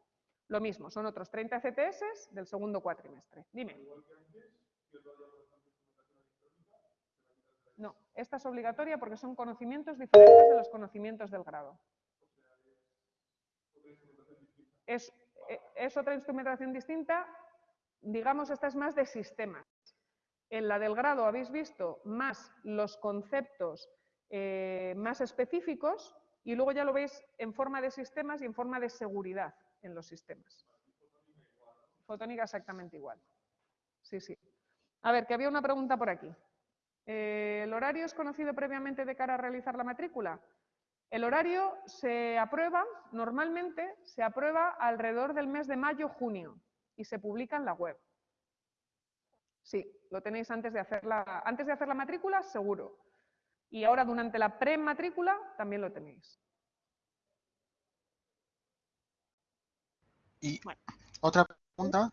Lo mismo, son otros 30 CTS del segundo cuatrimestre. Dime. No, esta es obligatoria porque son conocimientos diferentes de los conocimientos del grado. Es, es otra instrumentación distinta, digamos, esta es más de sistemas. En la del grado habéis visto más los conceptos eh, más específicos y luego ya lo veis en forma de sistemas y en forma de seguridad en los sistemas. Fotónica exactamente igual. Sí, sí. A ver, que había una pregunta por aquí. Eh, ¿El horario es conocido previamente de cara a realizar la matrícula? El horario se aprueba, normalmente se aprueba alrededor del mes de mayo-junio y se publica en la web. Sí, lo tenéis antes de hacer la, antes de hacer la matrícula, seguro. Y ahora durante la pre-matrícula también lo tenéis. Y otra pregunta.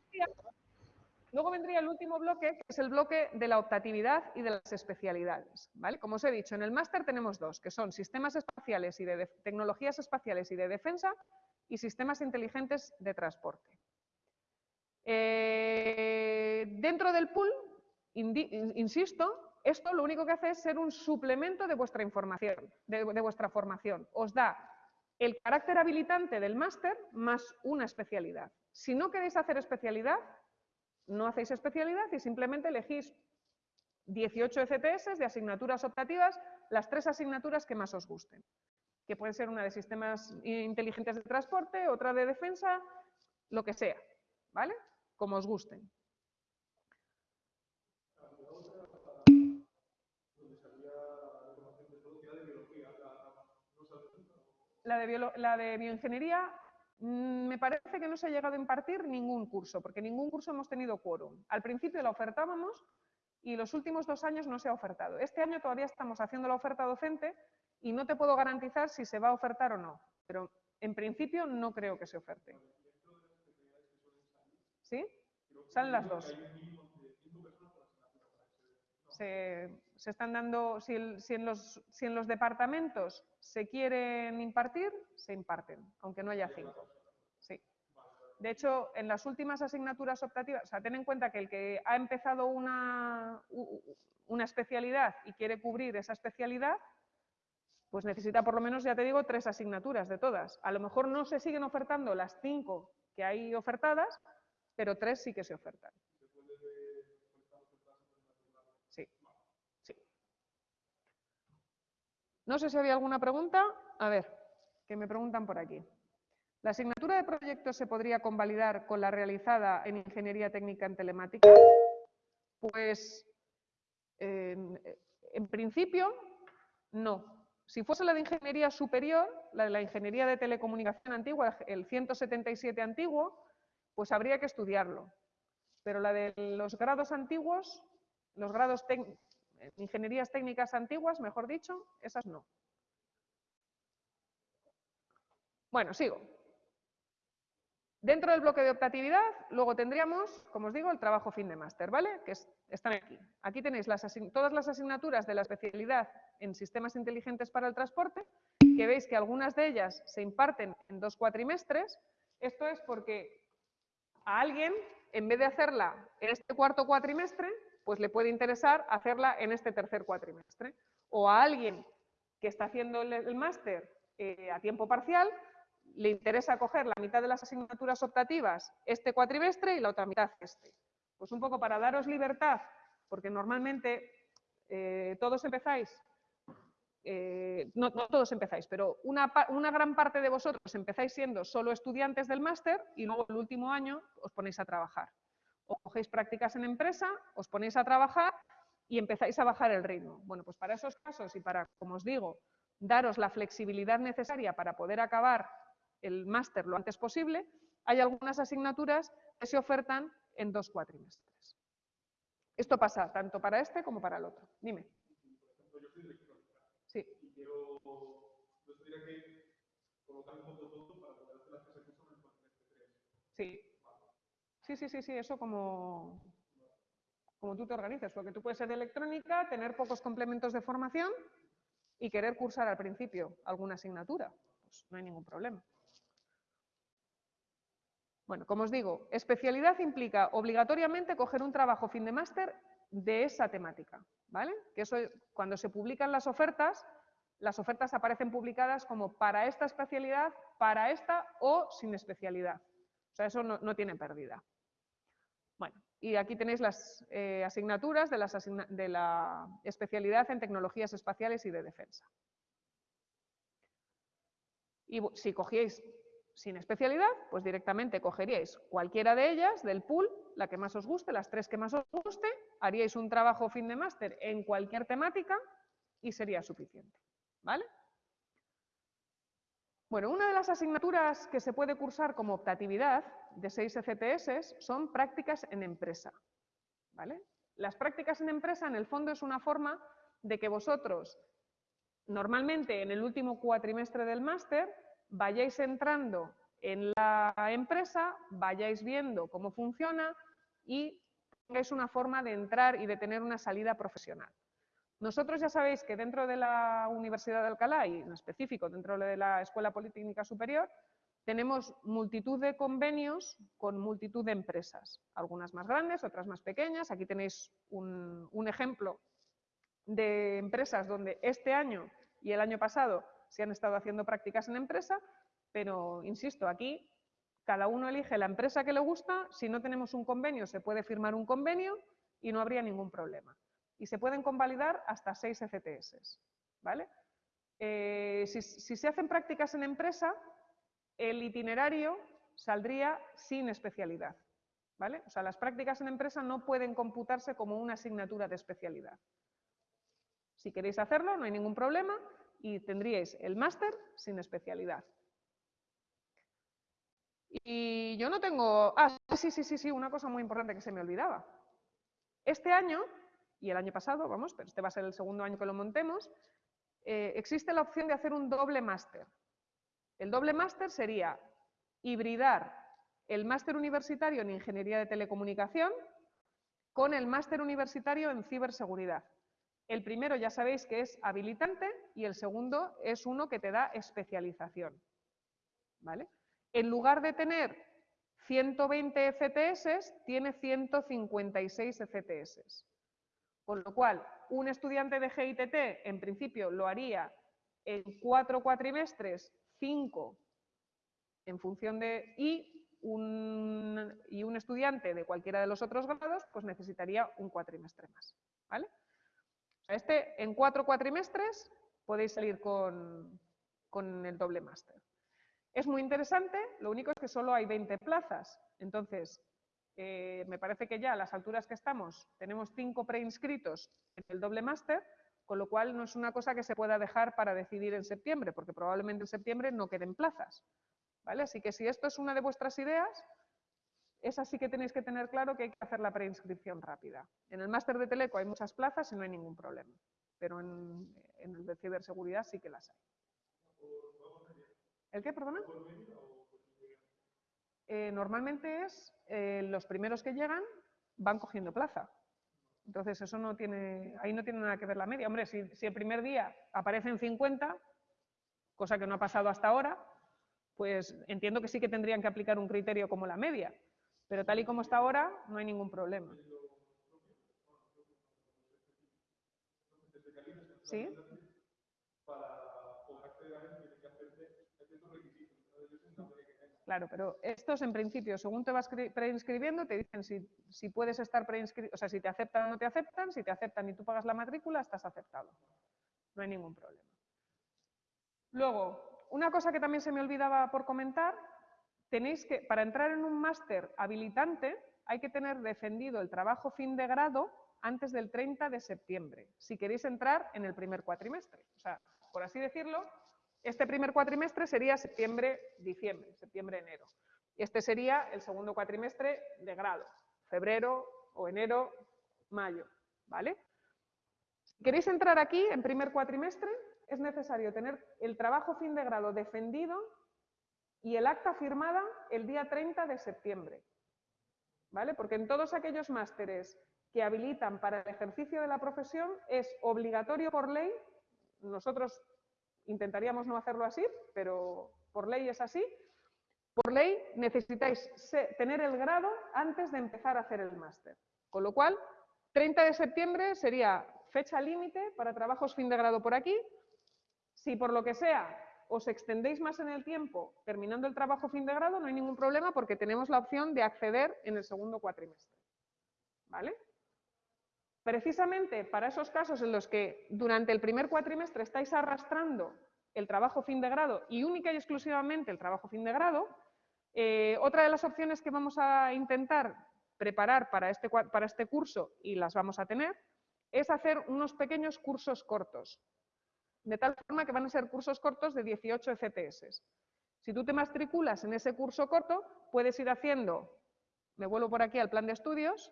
Luego vendría el último bloque, que es el bloque de la optatividad y de las especialidades. ¿vale? Como os he dicho, en el máster tenemos dos, que son sistemas espaciales y de tecnologías espaciales y de defensa y sistemas inteligentes de transporte. Eh, dentro del pool, insisto, esto lo único que hace es ser un suplemento de vuestra información, de vuestra formación. Os da el carácter habilitante del máster más una especialidad. Si no queréis hacer especialidad, no hacéis especialidad y simplemente elegís 18 ECTS de asignaturas optativas, las tres asignaturas que más os gusten, que pueden ser una de sistemas inteligentes de transporte, otra de defensa, lo que sea, ¿vale? Como os gusten. La de, la de bioingeniería mm, me parece que no se ha llegado a impartir ningún curso, porque ningún curso hemos tenido quórum. Al principio la ofertábamos y los últimos dos años no se ha ofertado. Este año todavía estamos haciendo la oferta docente y no te puedo garantizar si se va a ofertar o no, pero en principio no creo que se oferte. ¿Sí? Salen las dos. Se, están dando, si, en los, si en los departamentos se quieren impartir, se imparten, aunque no haya cinco. Sí. De hecho, en las últimas asignaturas optativas, o sea, ten en cuenta que el que ha empezado una, una especialidad y quiere cubrir esa especialidad, pues necesita por lo menos, ya te digo, tres asignaturas de todas. A lo mejor no se siguen ofertando las cinco que hay ofertadas, pero tres sí que se ofertan. Sí, sí. No sé si había alguna pregunta. A ver, que me preguntan por aquí. ¿La asignatura de proyectos se podría convalidar con la realizada en Ingeniería Técnica en Telemática? Pues, en principio, no. Si fuese la de Ingeniería Superior, la de la Ingeniería de Telecomunicación antigua, el 177 antiguo, pues habría que estudiarlo. Pero la de los grados antiguos, los grados ingenierías técnicas antiguas, mejor dicho, esas no. Bueno, sigo. Dentro del bloque de optatividad, luego tendríamos, como os digo, el trabajo fin de máster, ¿vale? Que están aquí. Aquí tenéis todas las asignaturas de la especialidad en sistemas inteligentes para el transporte, que veis que algunas de ellas se imparten en dos cuatrimestres. Esto es porque a alguien, en vez de hacerla en este cuarto cuatrimestre, pues le puede interesar hacerla en este tercer cuatrimestre. O a alguien que está haciendo el, máster eh, a tiempo parcial, le interesa coger la mitad de las asignaturas optativas este cuatrimestre y la otra mitad este. Pues un poco para daros libertad, porque normalmente eh, todos empezáis eh, no, todos empezáis, pero una, gran parte de vosotros empezáis siendo solo estudiantes del máster y luego el último año os ponéis a trabajar. O cogéis prácticas en empresa, os ponéis a trabajar y empezáis a bajar el ritmo. Bueno, pues para esos casos y para, como os digo, daros la flexibilidad necesaria para poder acabar el máster lo antes posible, hay algunas asignaturas que se ofertan en dos cuatrimestres. Esto pasa tanto para este como para el otro. Dime. Quiero, yo tendría que colocar un todo para poder hacer las que son en el cuatrimestre 3. Sí. Sí, sí, sí, sí, eso como, como tú te organizas, porque tú puedes ser de electrónica, tener pocos complementos de formación y querer cursar al principio alguna asignatura. Pues no hay ningún problema. Bueno, como os digo, especialidad implica obligatoriamente coger un trabajo fin de máster de esa temática. ¿vale? Que eso, cuando se publican las ofertas, las ofertas aparecen publicadas como para esta especialidad, para esta o sin especialidad. O sea, eso no, tiene pérdida. Bueno, y aquí tenéis las eh, asignaturas de, de la especialidad en tecnologías espaciales y de defensa. Y si cogíais sin especialidad, pues directamente cogeríais cualquiera de ellas del pool, la que más os guste, las tres que más os guste, haríais un trabajo fin de máster en cualquier temática y sería suficiente. ¿Vale? Bueno, una de las asignaturas que se puede cursar como optatividad de 6 FTS son prácticas en empresa. ¿Vale? Las prácticas en empresa, en el fondo, es una forma de que vosotros, normalmente en el último cuatrimestre del máster, vayáis entrando en la empresa, vayáis viendo cómo funciona y tengáis una forma de entrar y de tener una salida profesional. Nosotros ya sabéis que dentro de la Universidad de Alcalá y en específico dentro de la Escuela Politécnica Superior tenemos multitud de convenios con multitud de empresas, algunas más grandes, otras más pequeñas. Aquí tenéis un, ejemplo de empresas donde este año y el año pasado se han estado haciendo prácticas en empresa, pero insisto, aquí cada uno elige la empresa que le gusta, si no tenemos un convenio se puede firmar un convenio y no habría ningún problema. Y se pueden convalidar hasta seis FTS. ¿vale? Eh, si, si se hacen prácticas en empresa, el itinerario saldría sin especialidad. ¿Vale? O sea, las prácticas en empresa no pueden computarse como una asignatura de especialidad. Si queréis hacerlo, no hay ningún problema y tendríais el máster sin especialidad. Y yo no tengo... Ah, sí, sí, sí, sí, una cosa muy importante que se me olvidaba. Este año, y el año pasado, vamos, pero este va a ser el segundo año que lo montemos, eh, existe la opción de hacer un doble máster. El doble máster sería hibridar el máster universitario en Ingeniería de Telecomunicación con el máster universitario en Ciberseguridad. El primero ya sabéis que es habilitante y el segundo es uno que te da especialización. ¿Vale? En lugar de tener 120 FTS, tiene 156 FTS. Con lo cual, un estudiante de GITT en principio lo haría en cuatro cuatrimestres, cinco en función de... Y un, estudiante de cualquiera de los otros grados, pues necesitaría un cuatrimestre más. ¿vale? este, en cuatro cuatrimestres podéis salir con, con el doble máster. Es muy interesante, lo único es que solo hay 20 plazas. Entonces, eh, me parece que ya a las alturas que estamos tenemos cinco preinscritos en el doble máster, con lo cual no es una cosa que se pueda dejar para decidir en septiembre, porque probablemente en septiembre no queden plazas. ¿vale? Así que si esto es una de vuestras ideas, es así que tenéis que tener claro que hay que hacer la preinscripción rápida. En el máster de Teleco hay muchas plazas y no hay ningún problema, pero en, el de ciberseguridad sí que las hay. ¿El qué, perdona? Eh, normalmente es eh, los primeros que llegan van cogiendo plaza. Entonces eso no tiene, ahí no tiene nada que ver la media. Hombre, si, si el primer día aparecen 50, cosa que no ha pasado hasta ahora, pues entiendo que sí que tendrían que aplicar un criterio como la media, pero tal y como está ahora no hay ningún problema. ¿Sí? Claro, pero estos en principio, según te vas preinscribiendo, te dicen si, puedes estar preinscrito, o sea, si te aceptan o no te aceptan, si te aceptan y tú pagas la matrícula, estás aceptado. No hay ningún problema. Luego, una cosa que también se me olvidaba por comentar, tenéis que, para entrar en un máster habilitante, hay que tener defendido el trabajo fin de grado antes del 30 de septiembre, si queréis entrar en el primer cuatrimestre. O sea, por así decirlo, este primer cuatrimestre sería septiembre-diciembre, septiembre-enero. Y este sería el segundo cuatrimestre de grado, febrero o enero, mayo, ¿vale? Si queréis entrar aquí en primer cuatrimestre, es necesario tener el trabajo fin de grado defendido y el acta firmada el día 30 de septiembre. ¿Vale? Porque en todos aquellos másteres que habilitan para el ejercicio de la profesión es obligatorio por ley, nosotros intentaríamos no hacerlo así, pero por ley es así, por ley necesitáis tener el grado antes de empezar a hacer el máster. Con lo cual, 30 de septiembre sería fecha límite para trabajos fin de grado por aquí, si por lo que sea os extendéis más en el tiempo terminando el trabajo fin de grado, no hay ningún problema porque tenemos la opción de acceder en el segundo cuatrimestre. ¿Vale? Precisamente para esos casos en los que durante el primer cuatrimestre estáis arrastrando el trabajo fin de grado y única y exclusivamente el trabajo fin de grado, eh, otra de las opciones que vamos a intentar preparar para este, para este curso, y las vamos a tener, es hacer unos pequeños cursos cortos de tal forma que van a ser cursos cortos de 18 FTS. Si tú te matriculas en ese curso corto, puedes ir haciendo, me vuelvo por aquí al plan de estudios,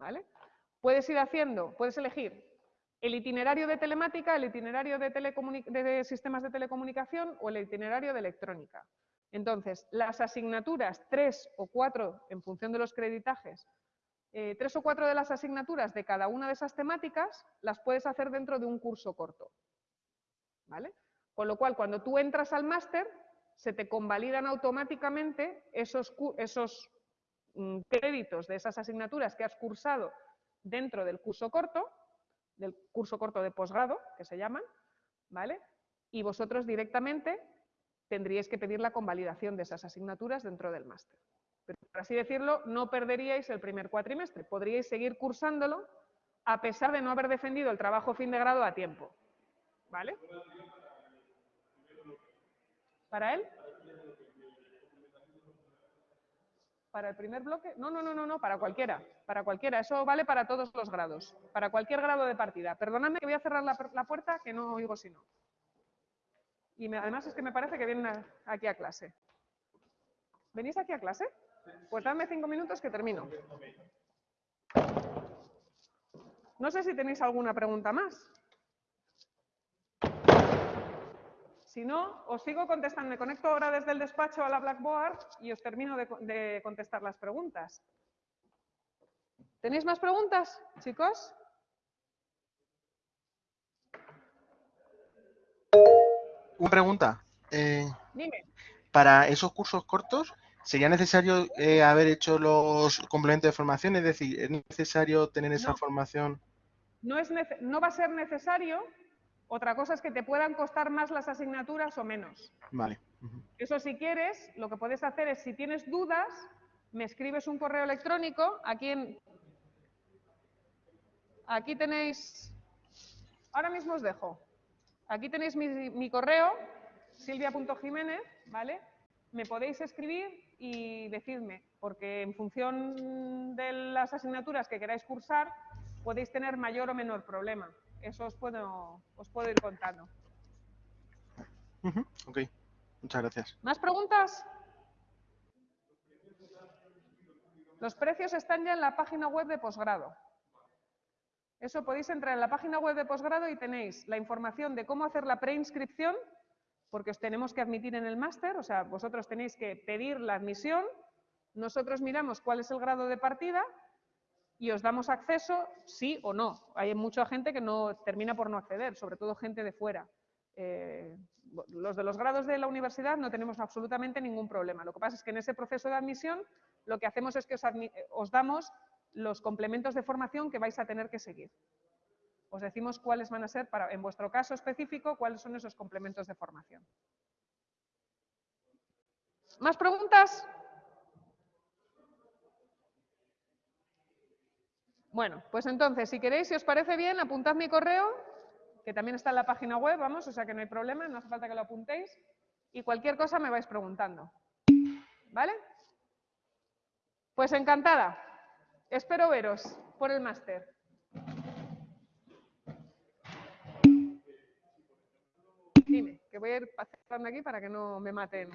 ¿vale? Puedes ir haciendo, puedes elegir el itinerario de telemática, el itinerario de, sistemas de telecomunicación o el itinerario de electrónica. Entonces, las asignaturas, tres o cuatro, en función de los creditajes, eh, tres o cuatro de las asignaturas de cada una de esas temáticas las puedes hacer dentro de un curso corto. ¿Vale? Con lo cual, cuando tú entras al máster, se te convalidan automáticamente esos, esos créditos de esas asignaturas que has cursado dentro del curso corto, del curso corto de posgrado, que se llaman, ¿vale? Y vosotros directamente tendríais que pedir la convalidación de esas asignaturas dentro del máster por así decirlo, no perderíais el primer cuatrimestre. Podríais seguir cursándolo a pesar de no haber defendido el trabajo fin de grado a tiempo. ¿Vale? ¿Para él? Para el primer bloque. No, no, no, no, no, para cualquiera. Para cualquiera. Eso vale para todos los grados. Para cualquier grado de partida. Perdonadme que voy a cerrar la, puerta, que no oigo si no. Y me- además es que me parece que vienen aquí a clase. ¿Venís aquí a clase? Pues dame cinco minutos que termino. No sé si tenéis alguna pregunta más. Si no, os sigo contestando. Me conecto ahora desde el despacho a la Blackboard y os termino de, co- de contestar las preguntas. ¿Tenéis más preguntas, chicos? Una pregunta. eh, Dime. para esos cursos cortos, ¿sería necesario eh, haber hecho los complementos de formación? Es decir, ¿es necesario tener esa No. formación? No, es no va a ser necesario. Otra cosa es que te puedan costar más las asignaturas o menos. Vale. Eso si quieres, lo que puedes hacer es, si tienes dudas, me escribes un correo electrónico. Aquí, en, aquí tenéis, ahora mismo os dejo. Aquí tenéis mi, mi correo, silvia.jiménez, ¿vale? Me podéis escribir y decidme, porque en función de las asignaturas que queráis cursar, podéis tener mayor o menor problema. Eso os puedo, os puedo ir contando. Ok, muchas gracias. ¿Más preguntas? Los precios están ya en la página web de posgrado. Eso podéis entrar en la página web de posgrado y tenéis la información de cómo hacer la preinscripción, porque os tenemos que admitir en el máster, o sea, vosotros tenéis que pedir la admisión, nosotros miramos cuál es el grado de partida y os damos acceso, sí o no. Hay mucha gente que no termina por no acceder, sobre todo gente de fuera. Eh, los de los grados de la universidad no tenemos absolutamente ningún problema. Lo que pasa es que en ese proceso de admisión lo que hacemos es que os, eh, os damos los complementos de formación que vais a tener que seguir. Os decimos cuáles van a ser, para, en vuestro caso específico, cuáles son esos complementos de formación. ¿Más preguntas? Bueno, pues entonces, si queréis, si os parece bien, apuntad mi correo, que también está en la página web, vamos, o sea que no hay problema, no hace falta que lo apuntéis, y cualquier cosa me vais preguntando. ¿Vale? Pues encantada. Espero veros por el máster. Dime, que voy a ir pasando aquí para que no me maten.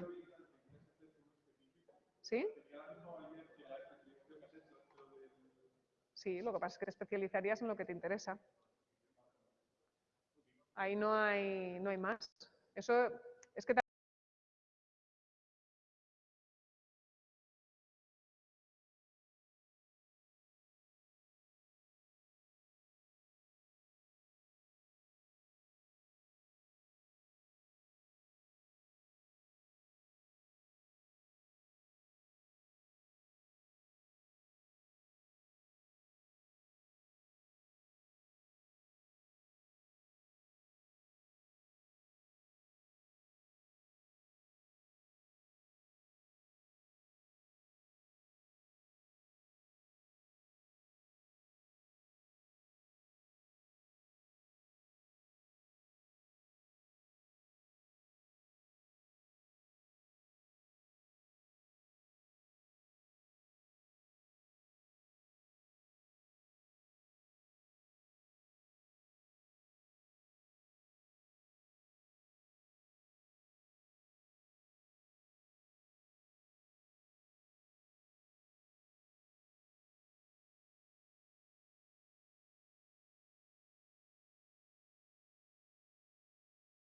¿Sí? Sí, lo que pasa es que te especializarías en lo que te interesa. Ahí no hay, no hay más. Eso